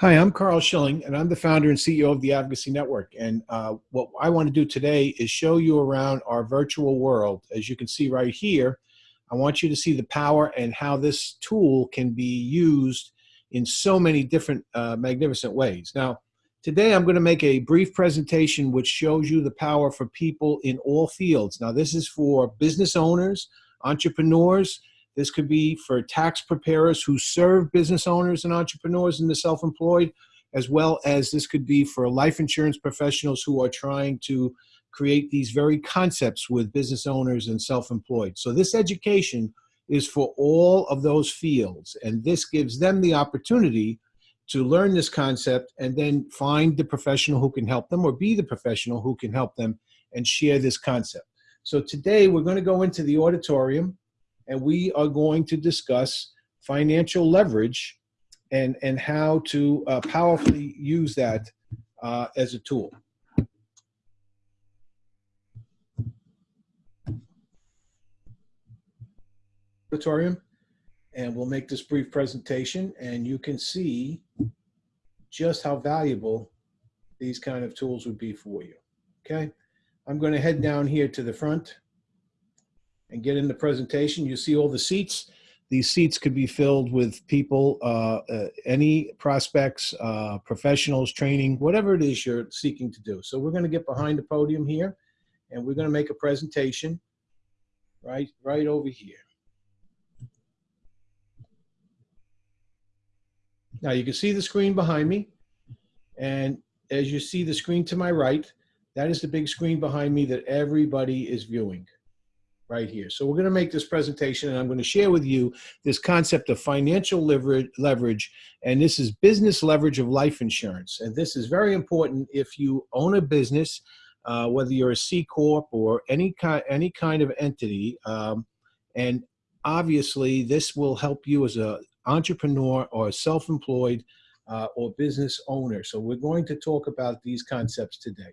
Hi, I'm Carl Schilling, and I'm the founder and CEO of the Advocacy Network. And uh, what I want to do today is show you around our virtual world. As you can see right here, I want you to see the power and how this tool can be used in so many different uh, magnificent ways. Now, today I'm going to make a brief presentation which shows you the power for people in all fields. Now, this is for business owners, entrepreneurs, this could be for tax preparers who serve business owners and entrepreneurs and the self-employed, as well as this could be for life insurance professionals who are trying to create these very concepts with business owners and self-employed. So this education is for all of those fields, and this gives them the opportunity to learn this concept and then find the professional who can help them or be the professional who can help them and share this concept. So today we're going to go into the auditorium and we are going to discuss financial leverage and, and how to uh, powerfully use that uh, as a tool. Auditorium, and we'll make this brief presentation and you can see just how valuable these kind of tools would be for you. Okay, I'm going to head down here to the front and get in the presentation. You see all the seats. These seats could be filled with people, uh, uh, any prospects, uh, professionals, training, whatever it is you're seeking to do. So we're going to get behind the podium here, and we're going to make a presentation right, right over here. Now you can see the screen behind me, and as you see the screen to my right, that is the big screen behind me that everybody is viewing right here. So we're going to make this presentation and I'm going to share with you this concept of financial leverage, and this is business leverage of life insurance. And this is very important if you own a business, uh, whether you're a C Corp or any, kind, any kind of entity. Um, and obviously this will help you as an entrepreneur or self-employed uh, or business owner. So we're going to talk about these concepts today.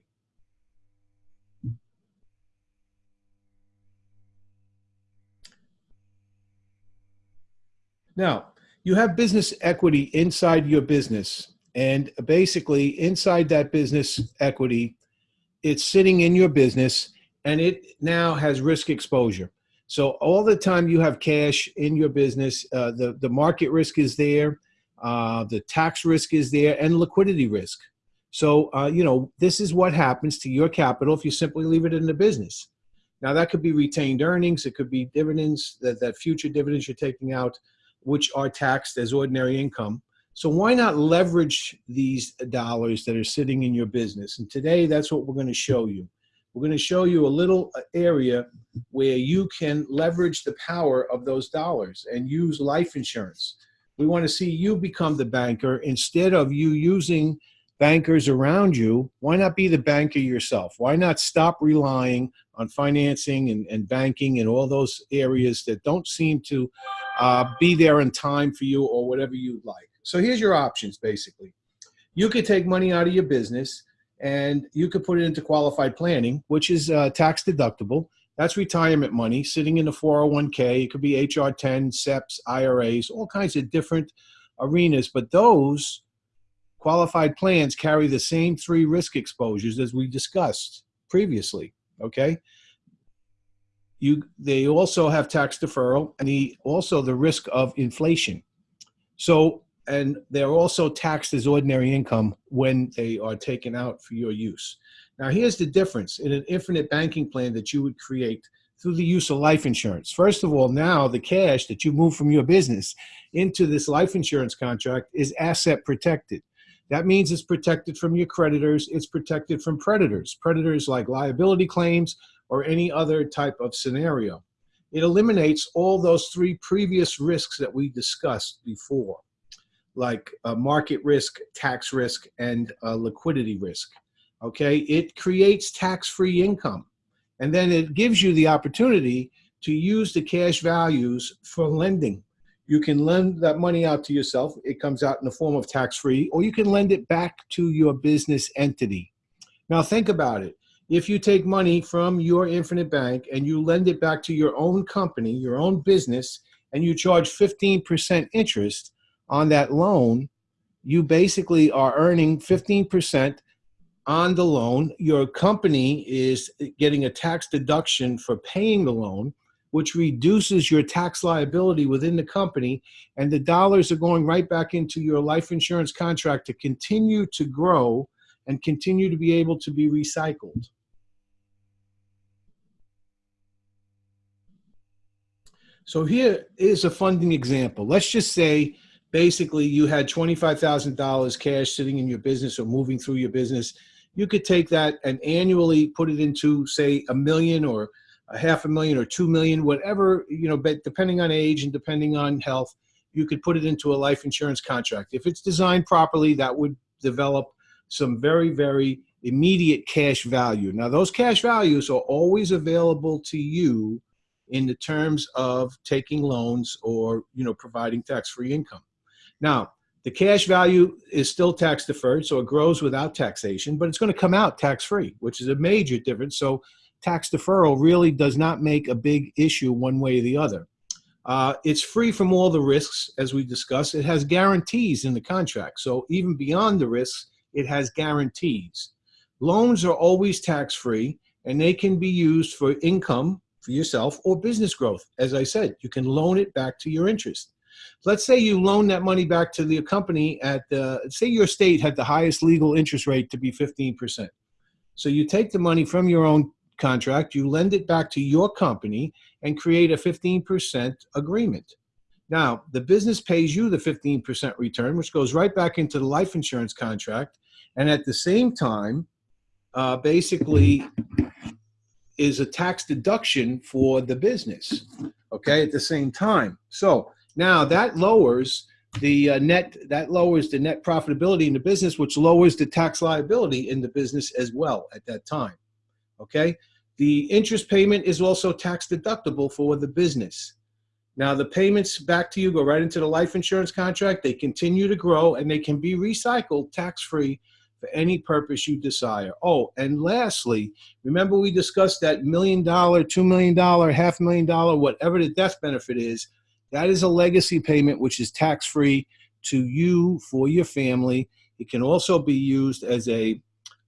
Now, you have business equity inside your business. And basically, inside that business equity, it's sitting in your business and it now has risk exposure. So all the time you have cash in your business, uh, the, the market risk is there, uh, the tax risk is there, and liquidity risk. So, uh, you know, this is what happens to your capital if you simply leave it in the business. Now, that could be retained earnings. It could be dividends, that, that future dividends you're taking out which are taxed as ordinary income. So why not leverage these dollars that are sitting in your business? And today, that's what we're going to show you. We're going to show you a little uh, area where you can leverage the power of those dollars and use life insurance. We want to see you become the banker instead of you using bankers around you, why not be the banker yourself? Why not stop relying on financing and, and banking and all those areas that don't seem to uh, be there in time for you or whatever you'd like? So here's your options, basically. You could take money out of your business and you could put it into qualified planning, which is uh, tax deductible. That's retirement money sitting in the 401k. It could be HR 10, SEPs, IRAs, all kinds of different arenas. But those qualified plans carry the same three risk exposures as we discussed previously, okay? You, they also have tax deferral and the, also the risk of inflation. So, and they're also taxed as ordinary income when they are taken out for your use. Now, here's the difference in an infinite banking plan that you would create through the use of life insurance. First of all, now the cash that you move from your business into this life insurance contract is asset protected. That means it's protected from your creditors, it's protected from predators, predators like liability claims or any other type of scenario. It eliminates all those three previous risks that we discussed before, like uh, market risk, tax risk, and uh, liquidity risk. Okay, it creates tax-free income. And then it gives you the opportunity to use the cash values for lending you can lend that money out to yourself. It comes out in the form of tax-free, or you can lend it back to your business entity. Now think about it. If you take money from your infinite bank and you lend it back to your own company, your own business, and you charge 15% interest on that loan, you basically are earning 15% on the loan. Your company is getting a tax deduction for paying the loan, which reduces your tax liability within the company. And the dollars are going right back into your life insurance contract to continue to grow and continue to be able to be recycled. So here is a funding example. Let's just say basically you had $25,000 cash sitting in your business or moving through your business you could take that and annually put it into say a million or a half a million or two million whatever you know but depending on age and depending on health you could put it into a life insurance contract. If it's designed properly that would develop some very very immediate cash value. Now those cash values are always available to you in the terms of taking loans or you know providing tax-free income. Now the cash value is still tax deferred, so it grows without taxation, but it's going to come out tax free, which is a major difference. So tax deferral really does not make a big issue one way or the other. Uh, it's free from all the risks, as we discussed. It has guarantees in the contract. So even beyond the risks, it has guarantees. Loans are always tax free and they can be used for income for yourself or business growth. As I said, you can loan it back to your interest. Let's say you loan that money back to the company at, the, say your state had the highest legal interest rate to be 15%. So you take the money from your own contract, you lend it back to your company and create a 15% agreement. Now, the business pays you the 15% return, which goes right back into the life insurance contract. And at the same time, uh, basically is a tax deduction for the business, okay, at the same time. So now that lowers the uh, net, that lowers the net profitability in the business, which lowers the tax liability in the business as well at that time. Okay. The interest payment is also tax deductible for the business. Now the payments back to you go right into the life insurance contract. They continue to grow and they can be recycled tax-free for any purpose you desire. Oh, and lastly, remember we discussed that million dollar, two million dollar, half million dollar, whatever the death benefit is, that is a legacy payment which is tax-free to you for your family. It can also be used as a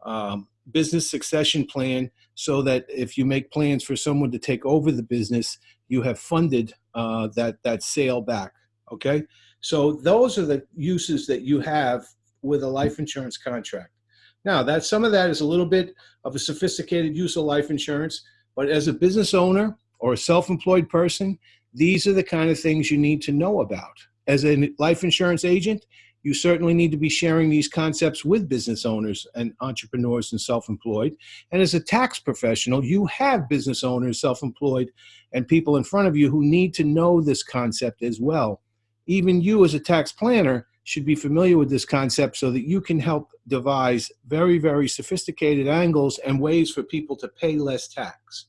um, business succession plan so that if you make plans for someone to take over the business, you have funded uh, that, that sale back, okay? So those are the uses that you have with a life insurance contract. Now, that some of that is a little bit of a sophisticated use of life insurance, but as a business owner or a self-employed person, these are the kind of things you need to know about. As a life insurance agent, you certainly need to be sharing these concepts with business owners and entrepreneurs and self-employed. And as a tax professional, you have business owners, self-employed, and people in front of you who need to know this concept as well. Even you as a tax planner should be familiar with this concept so that you can help devise very, very sophisticated angles and ways for people to pay less tax.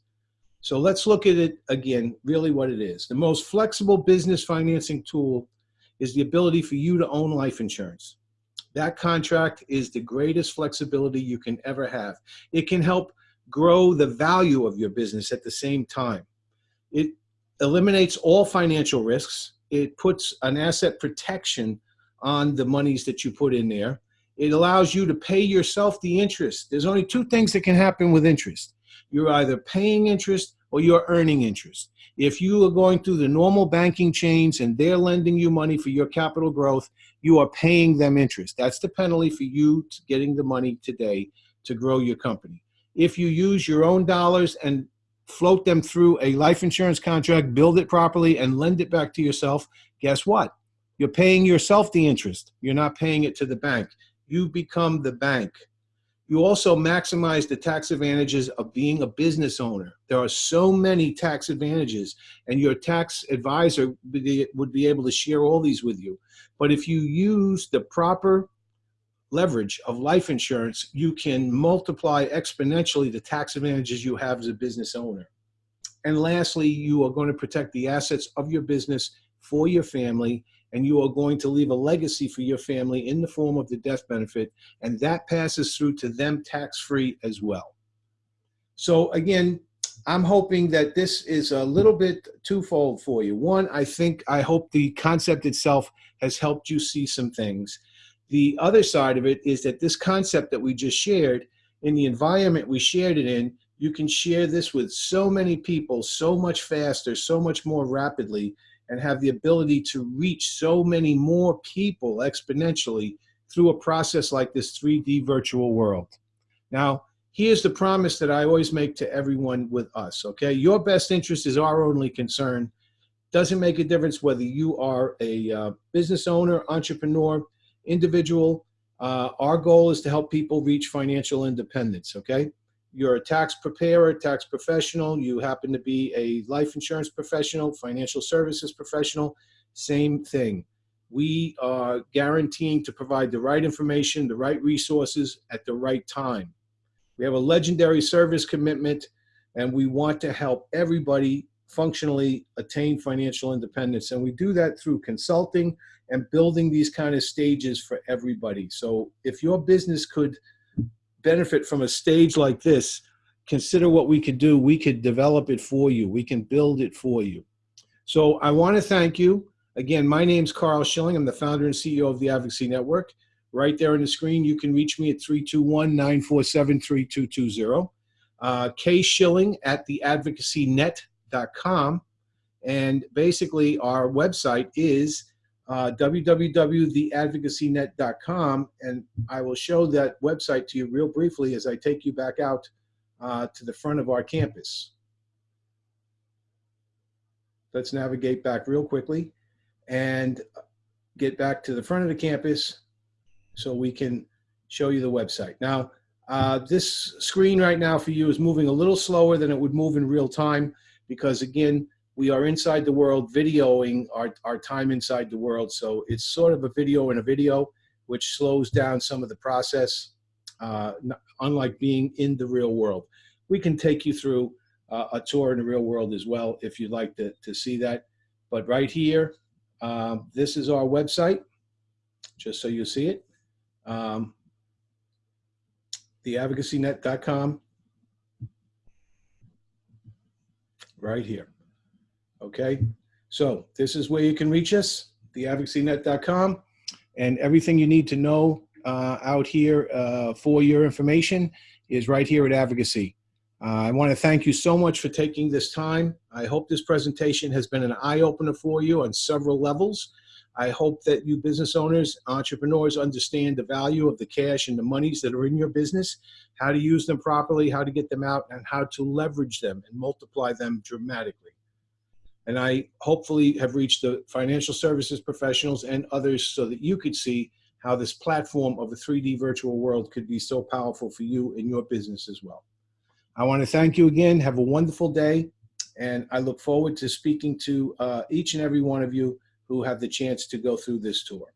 So let's look at it again, really what it is. The most flexible business financing tool is the ability for you to own life insurance. That contract is the greatest flexibility you can ever have. It can help grow the value of your business at the same time. It eliminates all financial risks. It puts an asset protection on the monies that you put in there. It allows you to pay yourself the interest. There's only two things that can happen with interest you're either paying interest or you're earning interest. If you are going through the normal banking chains and they're lending you money for your capital growth, you are paying them interest. That's the penalty for you getting the money today to grow your company. If you use your own dollars and float them through a life insurance contract, build it properly, and lend it back to yourself, guess what? You're paying yourself the interest. You're not paying it to the bank. You become the bank. You also maximize the tax advantages of being a business owner. There are so many tax advantages and your tax advisor would be able to share all these with you. But if you use the proper leverage of life insurance, you can multiply exponentially the tax advantages you have as a business owner. And lastly, you are going to protect the assets of your business for your family and you are going to leave a legacy for your family in the form of the death benefit, and that passes through to them tax-free as well. So again, I'm hoping that this is a little bit twofold for you. One, I think, I hope the concept itself has helped you see some things. The other side of it is that this concept that we just shared, in the environment we shared it in, you can share this with so many people so much faster, so much more rapidly, and have the ability to reach so many more people exponentially through a process like this 3D virtual world. Now, here's the promise that I always make to everyone with us, okay? Your best interest is our only concern. Doesn't make a difference whether you are a uh, business owner, entrepreneur, individual. Uh, our goal is to help people reach financial independence, okay? You're a tax preparer, tax professional, you happen to be a life insurance professional, financial services professional, same thing. We are guaranteeing to provide the right information, the right resources at the right time. We have a legendary service commitment and we want to help everybody functionally attain financial independence. And we do that through consulting and building these kind of stages for everybody. So if your business could benefit from a stage like this, consider what we could do. We could develop it for you. We can build it for you. So I want to thank you. Again, my name's Carl Schilling. I'm the founder and CEO of the Advocacy Network. Right there on the screen, you can reach me at 321-947-3220. Uh, K Schilling at theadvocacynet.com. And basically, our website is uh, www.theadvocacynet.com, and I will show that website to you real briefly as I take you back out uh, to the front of our campus. Let's navigate back real quickly and get back to the front of the campus so we can show you the website. Now, uh, this screen right now for you is moving a little slower than it would move in real time because again, we are inside the world videoing our, our time inside the world. So it's sort of a video in a video, which slows down some of the process, uh, unlike being in the real world. We can take you through uh, a tour in the real world as well if you'd like to, to see that. But right here, um, this is our website, just so you see it. Um, theadvocacynet.com right here. Okay, so this is where you can reach us, theadvocacynet.com, and everything you need to know uh, out here uh, for your information is right here at Advocacy. Uh, I want to thank you so much for taking this time. I hope this presentation has been an eye-opener for you on several levels. I hope that you business owners, entrepreneurs understand the value of the cash and the monies that are in your business, how to use them properly, how to get them out, and how to leverage them and multiply them dramatically. And I hopefully have reached the financial services professionals and others so that you could see how this platform of a 3D virtual world could be so powerful for you and your business as well. I want to thank you again. Have a wonderful day. And I look forward to speaking to uh, each and every one of you who have the chance to go through this tour.